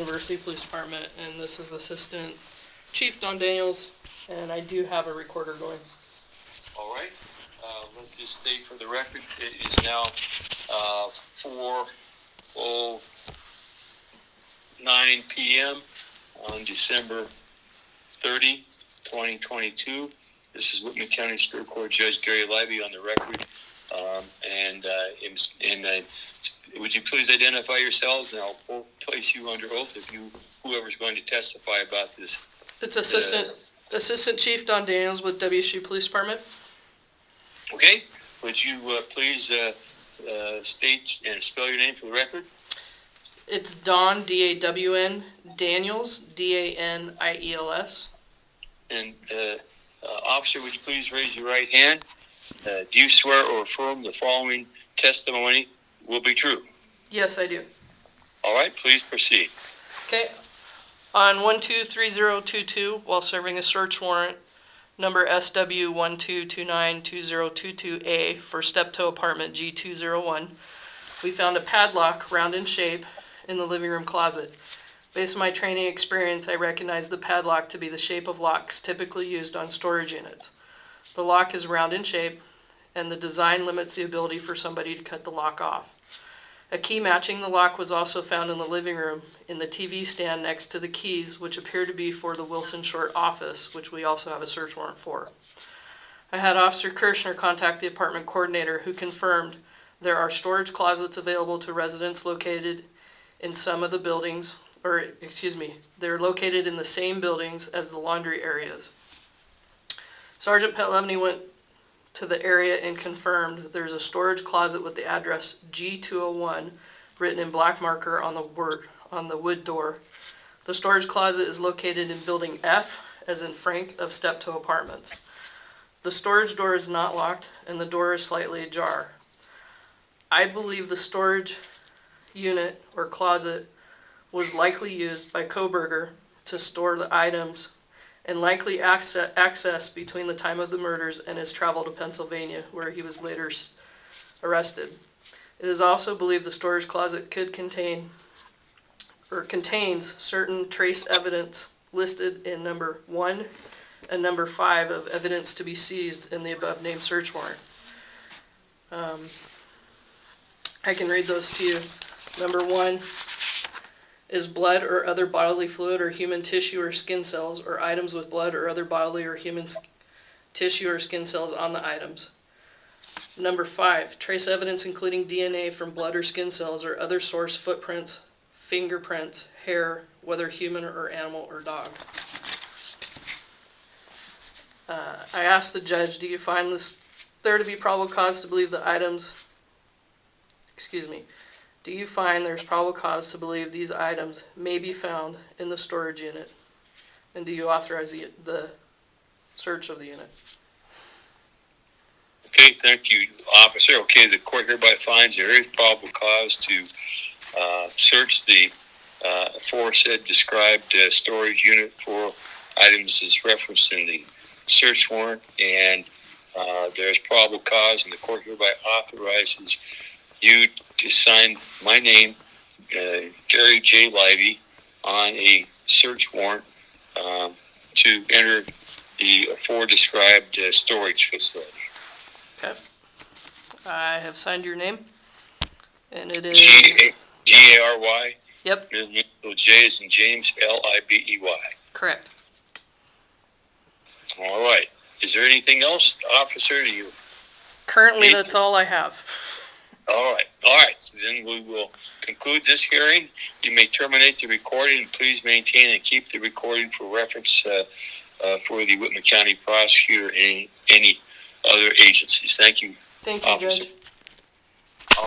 University Police Department, and this is Assistant Chief Dawn Daniels, and I do have a recorder going. All right, uh, let's just state for the record, it is now, uh, four oh nine PM on December 30, 2022. This is Whitman County Superior Court Judge Gary Libey on the record. Um, and, uh, and- and, uh, would you please identify yourselves and I'll place you under oath if you, whoever's going to testify about this. It's Assistant, Assistant Chief Dawn Daniels with WSU Police Department. Okay, would you, uh, please, uh, uh, state and spell your name for the record? It's Dawn, D-A-W-N, Daniels, D-A-N-I-E-L-S. And, uh, uh, officer, would you please raise your right hand? Uh, do you swear or affirm the following testimony will be true? Yes, I do. All right, please proceed. Okay, on one two three zero two two, while serving a search warrant, number SW one two two nine two zero two two A for Steptoe Apartment G two zero one, we found a padlock round in shape in the living room closet. Based on my training experience, I recognize the padlock to be the shape of locks typically used on storage units. The lock is round in shape, and the design limits the ability for somebody to cut the lock off. A key matching the lock was also found in the living room in the TV stand next to the keys, which appear to be for the Wilson Short office, which we also have a search warrant for. I had Officer Kirschner contact the apartment coordinator who confirmed there are storage closets available to residents located in some of the buildings, or, excuse me, they're located in the same buildings as the laundry areas. Sergeant Petlevny went to the area and confirmed there's a storage closet with the address G201 written in black marker on the word, on the wood door. The storage closet is located in building F, as in Frank of Steptoe Apartments. The storage door is not locked and the door is slightly ajar. I believe the storage unit or closet was likely used by Kohberger to store the items and likely access, between the time of the murders and his travel to Pennsylvania, where he was later arrested. It is also believed the storage closet could contain or contains certain trace evidence listed in number one and number five of evidence to be seized in the above named search warrant. Um, I can read those to you. Number one, is blood or other bodily fluid or human tissue or skin cells or items with blood or other bodily or human tissue or skin cells on the items. Number five, trace evidence including DNA from blood or skin cells or other source footprints, fingerprints, hair, whether human or animal or dog. Uh, I asked the judge, do you find this, there to be probable cause to believe the items, excuse me, do you find there's probable cause to believe these items may be found in the storage unit? And do you authorize the, the search of the unit? Okay, thank you, officer. Okay, the court hereby finds there is probable cause to, uh, search the, uh, aforesaid described, uh, storage unit for items as referenced in the search warrant, and, uh, there's probable cause, and the court hereby authorizes you to sign my name, uh, Gary J. Libey, on a search warrant, um, to enter the afore-described, uh, storage facility. Okay. I have signed your name. And it is, G A G A R Y. Yep. Middle J is in James, L I B E Y. correct. All right. Is there anything else, officer? Do you? Currently, that's all I have. All right. All right. So then we will conclude this hearing. You may terminate the recording. Please maintain and keep the recording for reference uh, uh, for the Whitman County prosecutor and any other agencies. Thank you. Thank you, Officer. Judge.